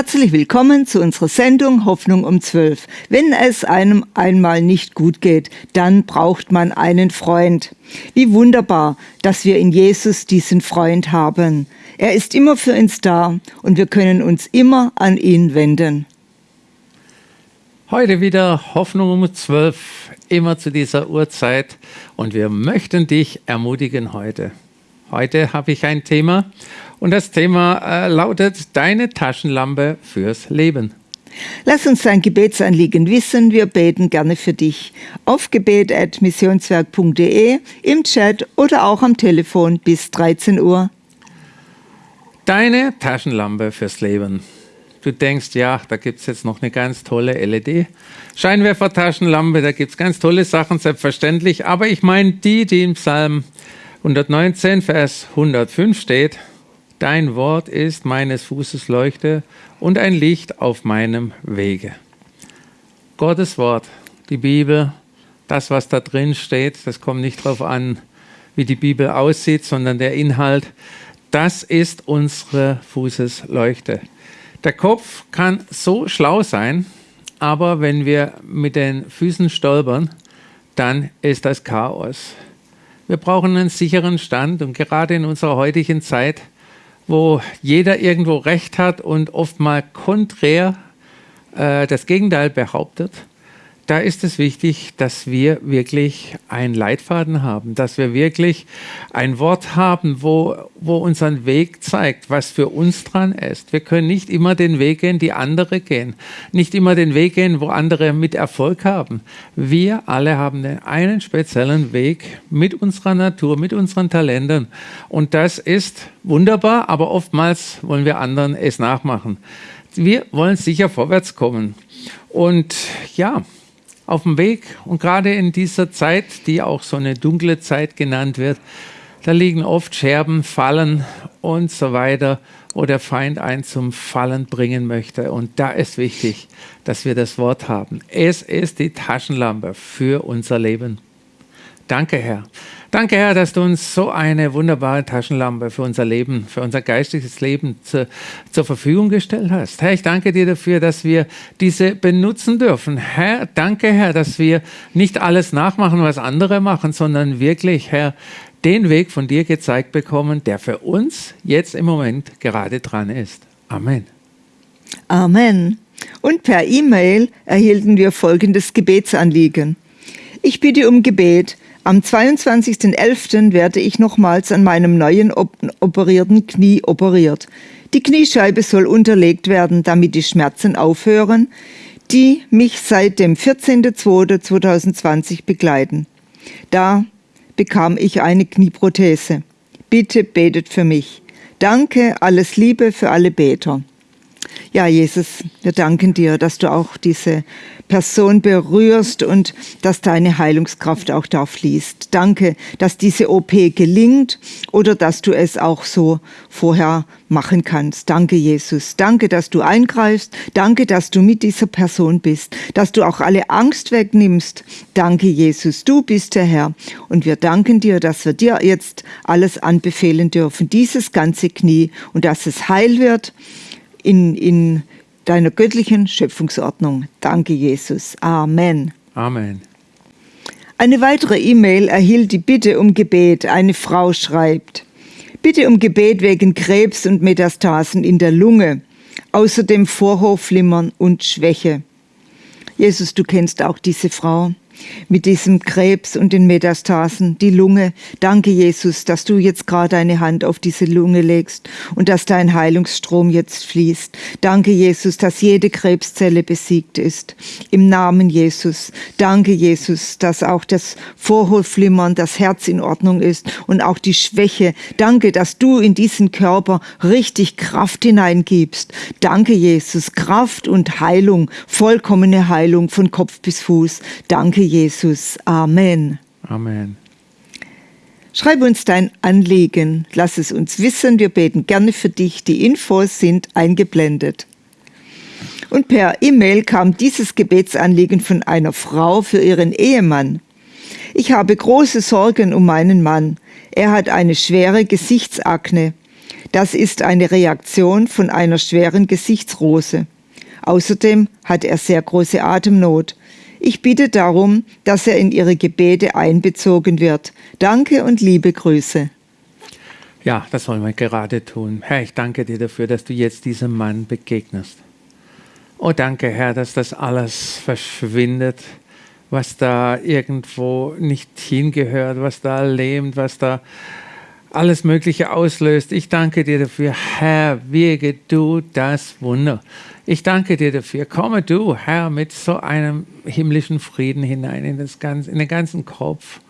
Herzlich willkommen zu unserer Sendung Hoffnung um 12. Wenn es einem einmal nicht gut geht, dann braucht man einen Freund. Wie wunderbar, dass wir in Jesus diesen Freund haben. Er ist immer für uns da und wir können uns immer an ihn wenden. Heute wieder Hoffnung um 12, immer zu dieser Uhrzeit und wir möchten dich ermutigen heute. Heute habe ich ein Thema und das Thema äh, lautet Deine Taschenlampe fürs Leben. Lass uns dein Gebetsanliegen wissen. Wir beten gerne für dich. Auf gebet.missionswerk.de, im Chat oder auch am Telefon bis 13 Uhr. Deine Taschenlampe fürs Leben. Du denkst, ja, da gibt es jetzt noch eine ganz tolle LED-Scheinwerfer-Taschenlampe, da gibt es ganz tolle Sachen, selbstverständlich. Aber ich meine die, die im Psalm 119, Vers 105 steht, Dein Wort ist meines Fußes Leuchte und ein Licht auf meinem Wege. Gottes Wort, die Bibel, das, was da drin steht, das kommt nicht darauf an, wie die Bibel aussieht, sondern der Inhalt, das ist unsere Fußesleuchte. Der Kopf kann so schlau sein, aber wenn wir mit den Füßen stolpern, dann ist das Chaos. Wir brauchen einen sicheren Stand und gerade in unserer heutigen Zeit wo jeder irgendwo recht hat und oft mal konträr äh, das Gegenteil behauptet, da ist es wichtig, dass wir wirklich einen Leitfaden haben, dass wir wirklich ein Wort haben, wo, wo unseren Weg zeigt, was für uns dran ist. Wir können nicht immer den Weg gehen, die andere gehen, nicht immer den Weg gehen, wo andere mit Erfolg haben. Wir alle haben einen speziellen Weg mit unserer Natur, mit unseren Talenten. Und das ist wunderbar, aber oftmals wollen wir anderen es nachmachen. Wir wollen sicher vorwärts kommen. Und ja, auf dem Weg. Und gerade in dieser Zeit, die auch so eine dunkle Zeit genannt wird, da liegen oft Scherben, Fallen und so weiter, wo der Feind einen zum Fallen bringen möchte. Und da ist wichtig, dass wir das Wort haben. Es ist die Taschenlampe für unser Leben. Danke, Herr. Danke, Herr, dass du uns so eine wunderbare Taschenlampe für unser Leben, für unser geistiges Leben zu, zur Verfügung gestellt hast. Herr, ich danke dir dafür, dass wir diese benutzen dürfen. Herr, danke, Herr, dass wir nicht alles nachmachen, was andere machen, sondern wirklich, Herr, den Weg von dir gezeigt bekommen, der für uns jetzt im Moment gerade dran ist. Amen. Amen. Und per E-Mail erhielten wir folgendes Gebetsanliegen. Ich bitte um Gebet am 22.11. werde ich nochmals an meinem neuen op operierten Knie operiert. Die Kniescheibe soll unterlegt werden, damit die Schmerzen aufhören, die mich seit dem 14.02.2020 begleiten. Da bekam ich eine Knieprothese. Bitte betet für mich. Danke, alles Liebe für alle Beter. Ja, Jesus, wir danken dir, dass du auch diese Person berührst und dass deine Heilungskraft auch da fließt. Danke, dass diese OP gelingt oder dass du es auch so vorher machen kannst. Danke, Jesus. Danke, dass du eingreifst. Danke, dass du mit dieser Person bist, dass du auch alle Angst wegnimmst. Danke, Jesus. Du bist der Herr. Und wir danken dir, dass wir dir jetzt alles anbefehlen dürfen, dieses ganze Knie und dass es heil wird in, in deiner göttlichen Schöpfungsordnung. Danke, Jesus. Amen. Amen. Eine weitere E-Mail erhielt die Bitte um Gebet. Eine Frau schreibt, Bitte um Gebet wegen Krebs und Metastasen in der Lunge, außerdem Vorhofflimmern und Schwäche. Jesus, du kennst auch diese Frau mit diesem Krebs und den Metastasen, die Lunge. Danke, Jesus, dass du jetzt gerade deine Hand auf diese Lunge legst und dass dein Heilungsstrom jetzt fließt. Danke, Jesus, dass jede Krebszelle besiegt ist. Im Namen Jesus. Danke, Jesus, dass auch das Vorhofflimmern, das Herz in Ordnung ist und auch die Schwäche. Danke, dass du in diesen Körper richtig Kraft hineingibst. Danke, Jesus, Kraft und Heilung, vollkommene Heilung von Kopf bis Fuß. Danke, Jesus. Amen. Amen. Schreib uns dein Anliegen, lass es uns wissen, wir beten gerne für dich. Die Infos sind eingeblendet. Und per E-Mail kam dieses Gebetsanliegen von einer Frau für ihren Ehemann. Ich habe große Sorgen um meinen Mann. Er hat eine schwere Gesichtsakne. Das ist eine Reaktion von einer schweren Gesichtsrose. Außerdem hat er sehr große Atemnot. Ich bitte darum, dass er in Ihre Gebete einbezogen wird. Danke und liebe Grüße. Ja, das wollen wir gerade tun. Herr, ich danke dir dafür, dass du jetzt diesem Mann begegnest. Oh, danke, Herr, dass das alles verschwindet, was da irgendwo nicht hingehört, was da lähmt, was da alles Mögliche auslöst. Ich danke dir dafür, Herr, wirke du das Wunder. Ich danke dir dafür. Komme du, Herr, mit so einem himmlischen Frieden hinein in, das ganze, in den ganzen Kopf.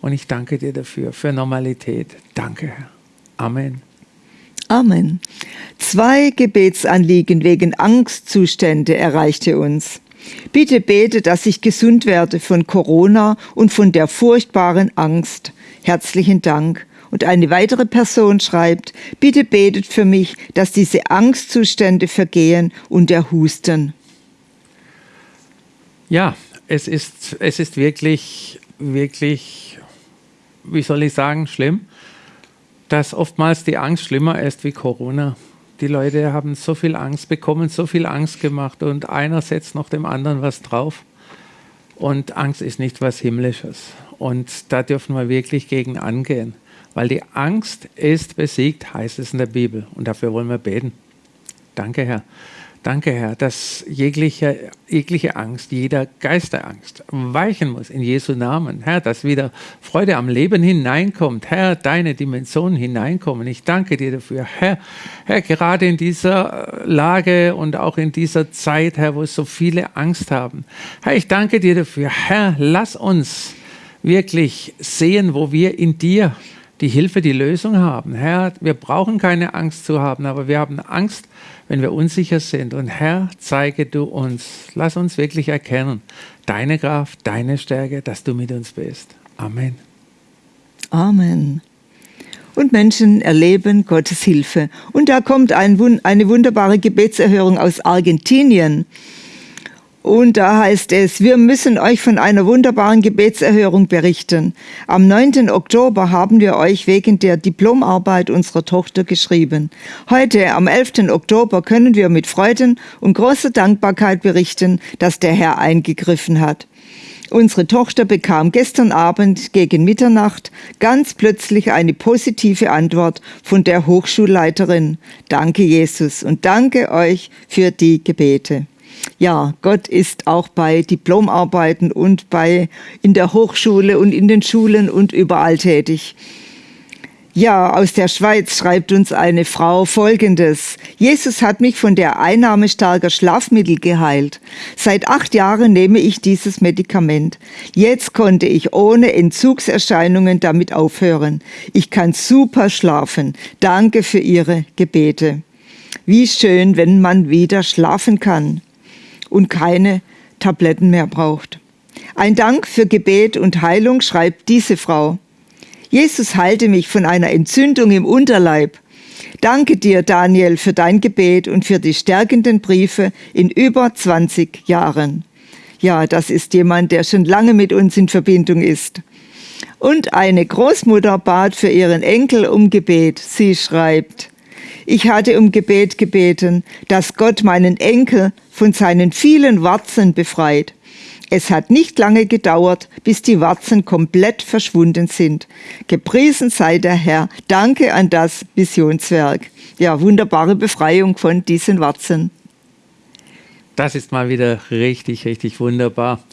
Und ich danke dir dafür, für Normalität. Danke, Herr. Amen. Amen. Zwei Gebetsanliegen wegen Angstzustände erreichte uns. Bitte bete, dass ich gesund werde von Corona und von der furchtbaren Angst. Herzlichen Dank. Und eine weitere Person schreibt, bitte betet für mich, dass diese Angstzustände vergehen und der Husten. Ja, es ist, es ist wirklich, wirklich, wie soll ich sagen, schlimm dass oftmals die Angst schlimmer ist wie Corona. Die Leute haben so viel Angst bekommen, so viel Angst gemacht und einer setzt noch dem anderen was drauf. Und Angst ist nicht was Himmlisches. Und da dürfen wir wirklich gegen angehen. Weil die Angst ist besiegt, heißt es in der Bibel. Und dafür wollen wir beten. Danke, Herr. Danke, Herr, dass jegliche, jegliche Angst, jeder Geisterangst weichen muss in Jesu Namen. Herr, dass wieder Freude am Leben hineinkommt. Herr, deine Dimensionen hineinkommen. Ich danke dir dafür. Herr, Herr, gerade in dieser Lage und auch in dieser Zeit, Herr, wo so viele Angst haben. Herr, ich danke dir dafür. Herr, lass uns wirklich sehen, wo wir in dir die Hilfe, die Lösung haben. Herr, wir brauchen keine Angst zu haben, aber wir haben Angst, wenn wir unsicher sind. Und Herr, zeige du uns, lass uns wirklich erkennen, deine Kraft, deine Stärke, dass du mit uns bist. Amen. Amen. Und Menschen erleben Gottes Hilfe. Und da kommt ein, eine wunderbare Gebetserhörung aus Argentinien. Und da heißt es, wir müssen euch von einer wunderbaren Gebetserhörung berichten. Am 9. Oktober haben wir euch wegen der Diplomarbeit unserer Tochter geschrieben. Heute, am 11. Oktober, können wir mit Freuden und großer Dankbarkeit berichten, dass der Herr eingegriffen hat. Unsere Tochter bekam gestern Abend gegen Mitternacht ganz plötzlich eine positive Antwort von der Hochschulleiterin. Danke Jesus und danke euch für die Gebete ja, Gott ist auch bei Diplomarbeiten und bei in der Hochschule und in den Schulen und überall tätig. Ja, aus der Schweiz schreibt uns eine Frau Folgendes. Jesus hat mich von der Einnahme starker Schlafmittel geheilt. Seit acht Jahren nehme ich dieses Medikament. Jetzt konnte ich ohne Entzugserscheinungen damit aufhören. Ich kann super schlafen. Danke für Ihre Gebete. Wie schön, wenn man wieder schlafen kann und keine Tabletten mehr braucht. Ein Dank für Gebet und Heilung schreibt diese Frau. Jesus heilte mich von einer Entzündung im Unterleib. Danke dir, Daniel, für dein Gebet und für die stärkenden Briefe in über 20 Jahren. Ja, das ist jemand, der schon lange mit uns in Verbindung ist. Und eine Großmutter bat für ihren Enkel um Gebet. Sie schreibt, ich hatte um Gebet gebeten, dass Gott meinen Enkel von seinen vielen Warzen befreit. Es hat nicht lange gedauert, bis die Warzen komplett verschwunden sind. Gepriesen sei der Herr. Danke an das Missionswerk. Ja, wunderbare Befreiung von diesen Warzen. Das ist mal wieder richtig, richtig wunderbar.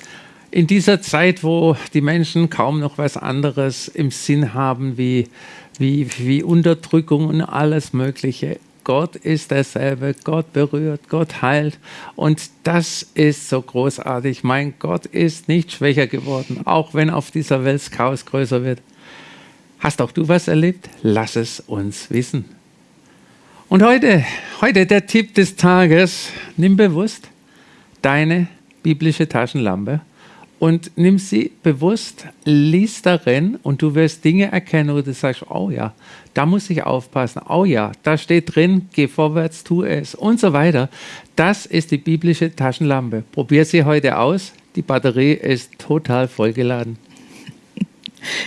In dieser Zeit, wo die Menschen kaum noch was anderes im Sinn haben wie wie, wie Unterdrückung und alles Mögliche. Gott ist derselbe, Gott berührt, Gott heilt. Und das ist so großartig. Mein Gott ist nicht schwächer geworden, auch wenn auf dieser Welt das Chaos größer wird. Hast auch du was erlebt? Lass es uns wissen. Und heute, heute der Tipp des Tages. Nimm bewusst deine biblische Taschenlampe und nimm sie bewusst, lies darin und du wirst Dinge erkennen, wo du sagst, oh ja, da muss ich aufpassen, oh ja, da steht drin, geh vorwärts, tu es und so weiter. Das ist die biblische Taschenlampe. Probier sie heute aus, die Batterie ist total vollgeladen.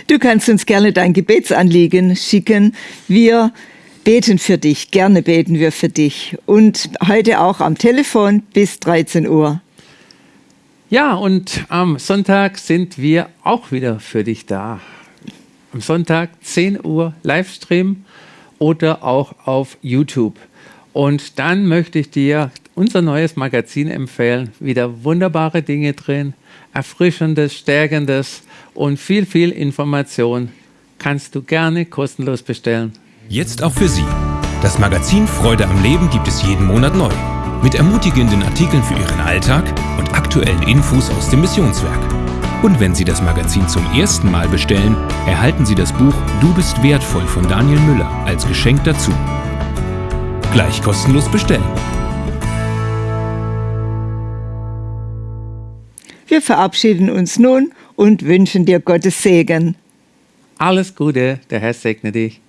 Du kannst uns gerne dein Gebetsanliegen schicken. Wir beten für dich. Gerne beten wir für dich. Und heute auch am Telefon bis 13 Uhr. Ja, und am Sonntag sind wir auch wieder für dich da. Am Sonntag 10 Uhr Livestream oder auch auf YouTube. Und dann möchte ich dir unser neues Magazin empfehlen. Wieder wunderbare Dinge drin, erfrischendes, stärkendes und viel, viel Information. Kannst du gerne kostenlos bestellen. Jetzt auch für Sie. Das Magazin Freude am Leben gibt es jeden Monat neu. Mit ermutigenden Artikeln für Ihren Alltag und aktuellen Infos aus dem Missionswerk. Und wenn Sie das Magazin zum ersten Mal bestellen, erhalten Sie das Buch Du bist wertvoll von Daniel Müller als Geschenk dazu. Gleich kostenlos bestellen. Wir verabschieden uns nun und wünschen dir Gottes Segen. Alles Gute, der Herr segne dich.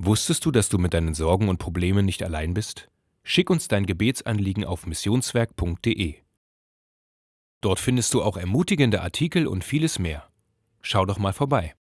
Wusstest du, dass du mit deinen Sorgen und Problemen nicht allein bist? Schick uns dein Gebetsanliegen auf missionswerk.de. Dort findest du auch ermutigende Artikel und vieles mehr. Schau doch mal vorbei.